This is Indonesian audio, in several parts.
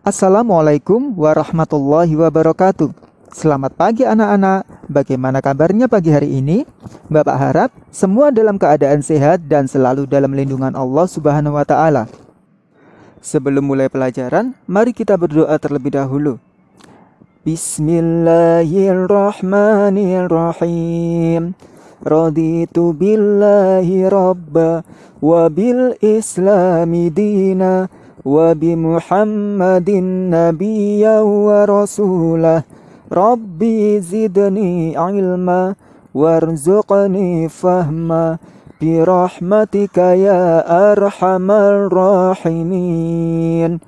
Assalamualaikum warahmatullahi wabarakatuh. Selamat pagi anak-anak. Bagaimana kabarnya pagi hari ini? Bapak harap semua dalam keadaan sehat dan selalu dalam lindungan Allah Subhanahu wa taala. Sebelum mulai pelajaran, mari kita berdoa terlebih dahulu. Bismillahirrahmanirrahim. Raditu billahi rabba wa bil islami dina nabiyya wa rasulah Rabbi zidni ilma warzuqni fahma birahmatika ya arhamar rahimin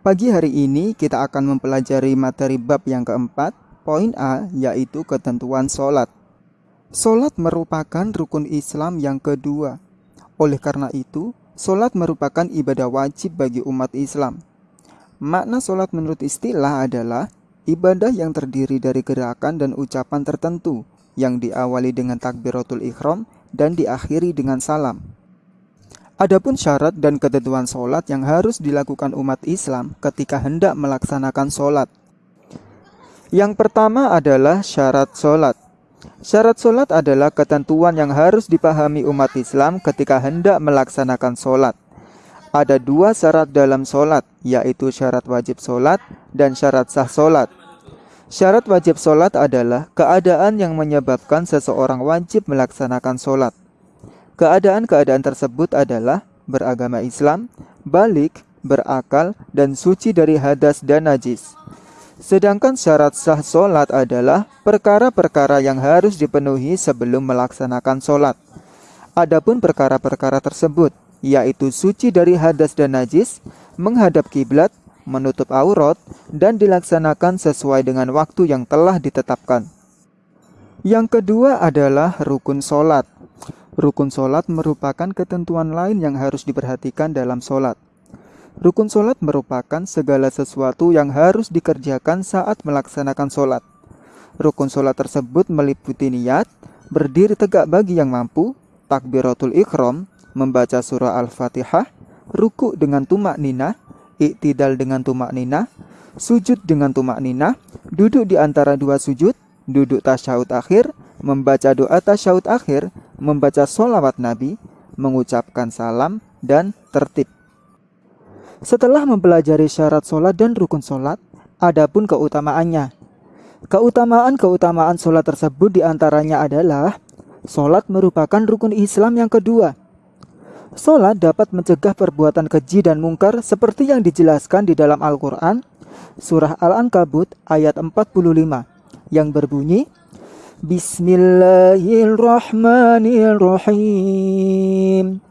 Pagi hari ini kita akan mempelajari materi bab yang keempat Poin A yaitu ketentuan sholat. Sholat merupakan rukun Islam yang kedua. Oleh karena itu, sholat merupakan ibadah wajib bagi umat Islam Makna sholat menurut istilah adalah Ibadah yang terdiri dari gerakan dan ucapan tertentu yang diawali dengan takbiratul ikhram dan diakhiri dengan salam. Adapun syarat dan ketentuan sholat yang harus dilakukan umat Islam ketika hendak melaksanakan sholat. Yang pertama adalah syarat sholat. Syarat sholat adalah ketentuan yang harus dipahami umat Islam ketika hendak melaksanakan sholat. Ada dua syarat dalam sholat, yaitu syarat wajib sholat dan syarat sah sholat. Syarat wajib sholat adalah keadaan yang menyebabkan seseorang wajib melaksanakan sholat. Keadaan-keadaan tersebut adalah beragama Islam, balik, berakal, dan suci dari hadas dan najis. Sedangkan syarat sah sholat adalah perkara-perkara yang harus dipenuhi sebelum melaksanakan sholat. Adapun perkara-perkara tersebut yaitu suci dari hadas dan najis, menghadap kiblat, menutup aurat, dan dilaksanakan sesuai dengan waktu yang telah ditetapkan. Yang kedua adalah rukun solat. Rukun solat merupakan ketentuan lain yang harus diperhatikan dalam solat. Rukun solat merupakan segala sesuatu yang harus dikerjakan saat melaksanakan solat. Rukun solat tersebut meliputi niat, berdiri tegak bagi yang mampu, takbiratul ikhram, membaca surah Al-Fatihah, ruku dengan tumak nina, iktidal dengan tumak nina, sujud dengan tumak nina, duduk di antara dua sujud, duduk tasyahud akhir, membaca doa tasyahud akhir, membaca solawat Nabi, mengucapkan salam, dan tertib. Setelah mempelajari syarat solat dan rukun solat, adapun keutamaannya. Keutamaan-keutamaan solat tersebut di antaranya adalah Solat merupakan rukun Islam yang kedua Sholat dapat mencegah perbuatan keji dan mungkar seperti yang dijelaskan di dalam Al-Quran, Surah Al-Ankabut ayat 45, yang berbunyi, Bismillahirrahmanirrahim.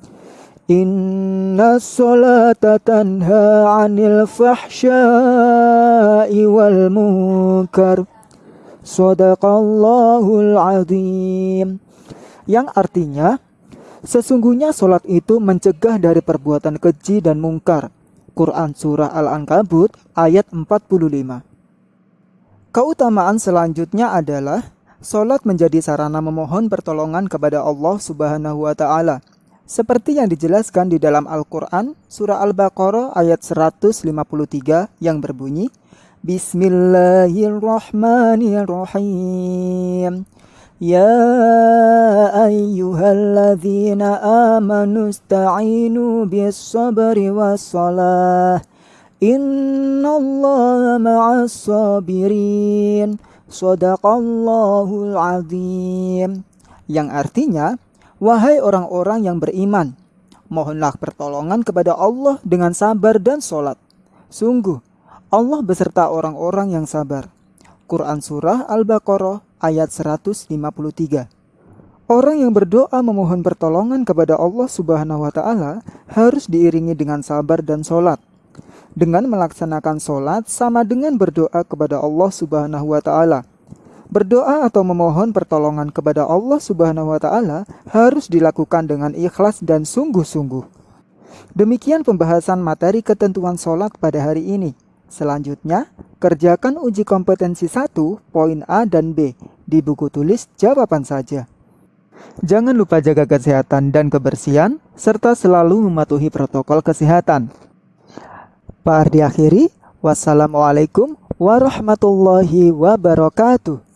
Inna sholata tanha anil fahsyai wal munkar. Sadaqallahul azim. Yang artinya, Sesungguhnya solat itu mencegah dari perbuatan keji dan mungkar. Quran Surah Al-Ankabut ayat 45 Keutamaan selanjutnya adalah Solat menjadi sarana memohon pertolongan kepada Allah Subhanahu wa Ta'ala, seperti yang dijelaskan di dalam Al-Quran, Surah Al-Baqarah ayat 153 yang berbunyi, Bismillahirrahmanirrahim. Ya ayyuhalladzina amanu stainu bis sabri was salah. Innallaha ma'as sabirin. Sadaqallahul azim. Yang artinya, wahai orang-orang yang beriman mohonlah pertolongan kepada Allah dengan sabar dan solat sungguh Allah beserta orang-orang yang sabar Quran Surah Al-Baqarah ayat 153. Orang yang berdoa memohon pertolongan kepada Allah Subhanahu wa taala harus diiringi dengan sabar dan solat. Dengan melaksanakan solat sama dengan berdoa kepada Allah Subhanahu wa taala. Berdoa atau memohon pertolongan kepada Allah Subhanahu wa taala harus dilakukan dengan ikhlas dan sungguh-sungguh. Demikian pembahasan materi ketentuan solat pada hari ini. Selanjutnya, kerjakan uji kompetensi 1, poin A dan B di buku tulis jawaban saja. Jangan lupa jaga kesehatan dan kebersihan, serta selalu mematuhi protokol kesehatan. Pak Ardi akhiri. Wassalamualaikum warahmatullahi wabarakatuh.